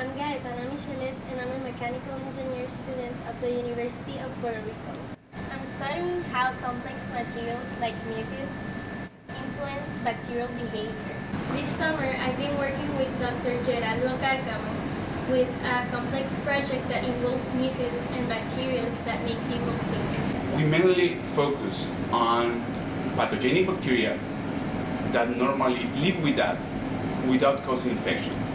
I'm Gaetana Michelet and I'm a mechanical engineer student of the University of Puerto Rico. I'm studying how complex materials like mucus influence bacterial behavior. This summer, I've been working with Dr. Gerardo Cárcamo with a complex project that involves mucus and bacteria that make people sick. We mainly focus on pathogenic bacteria that normally live with us without causing infection.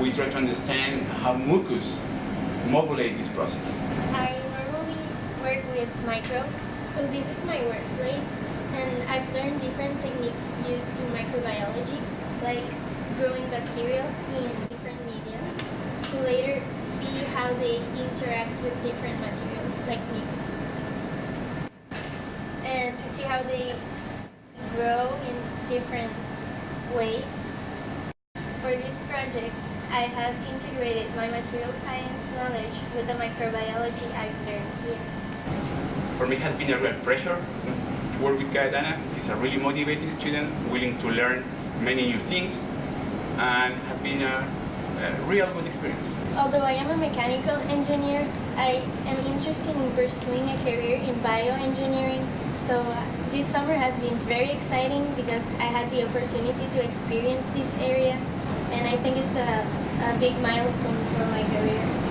We try to understand how mucus modulate this process. I normally work with microbes. So this is my workplace and I've learned different techniques used in microbiology like growing bacteria in different mediums to later see how they interact with different materials like mucus and to see how they grow in different ways. For this project, I have integrated my material science knowledge with the microbiology I've learned here. For me, it has been a real pleasure to work with Gaetana. She's a really motivated student, willing to learn many new things, and have been a, a real good experience. Although I am a mechanical engineer, I am interested in pursuing a career in bioengineering. So this summer has been very exciting because I had the opportunity to experience this area and I think it's a, a big milestone for my career.